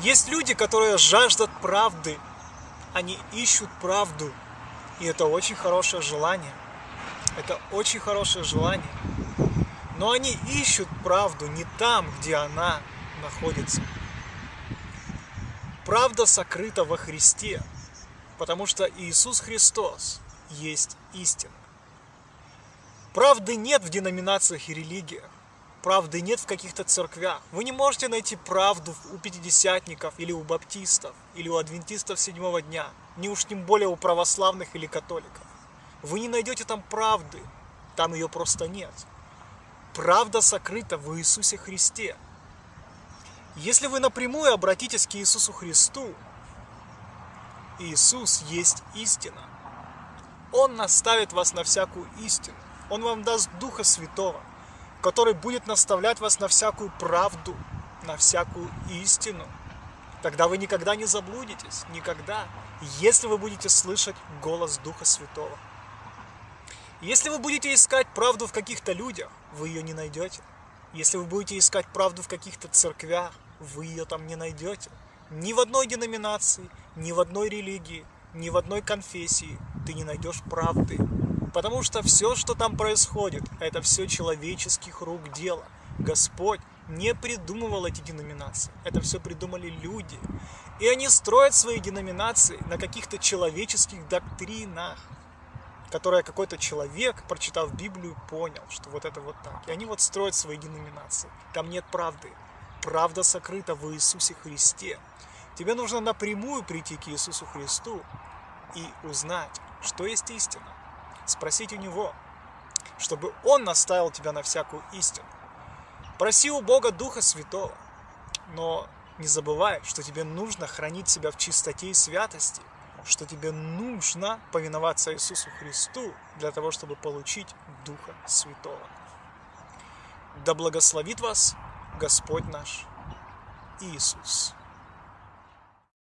Есть люди, которые жаждут правды. Они ищут правду. И это очень хорошее желание. Это очень хорошее желание. Но они ищут правду не там, где она находится. Правда сокрыта во Христе, потому что Иисус Христос есть истина. Правды нет в деноминациях и религиях. Правды нет в каких-то церквях. Вы не можете найти правду у пятидесятников или у баптистов, или у адвентистов седьмого дня. Не уж тем более у православных или католиков. Вы не найдете там правды. Там ее просто нет. Правда сокрыта в Иисусе Христе. Если вы напрямую обратитесь к Иисусу Христу, Иисус есть истина. Он наставит вас на всякую истину. Он вам даст Духа Святого, который будет наставлять вас на всякую правду, на всякую истину. Тогда вы никогда не заблудитесь, никогда, если вы будете слышать голос Духа Святого. Если вы будете искать правду в каких-то людях, вы ее не найдете. Если вы будете искать правду в каких-то церквях, вы ее там не найдете. Ни в одной деноминации, ни в одной религии, ни в одной конфессии ты не найдешь правды. Потому что все, что там происходит, это все человеческих рук дело. Господь не придумывал эти деноминации. Это все придумали люди. И они строят свои деноминации на каких-то человеческих доктринах, которые какой-то человек, прочитав Библию, понял, что вот это вот так. И они вот строят свои деноминации. Там нет правды. Правда сокрыта в Иисусе Христе. Тебе нужно напрямую прийти к Иисусу Христу и узнать, что есть истина спросить у Него, чтобы Он наставил тебя на всякую истину. Проси у Бога Духа Святого, но не забывай, что тебе нужно хранить себя в чистоте и святости, что тебе нужно повиноваться Иисусу Христу для того, чтобы получить Духа Святого. Да благословит вас Господь наш Иисус.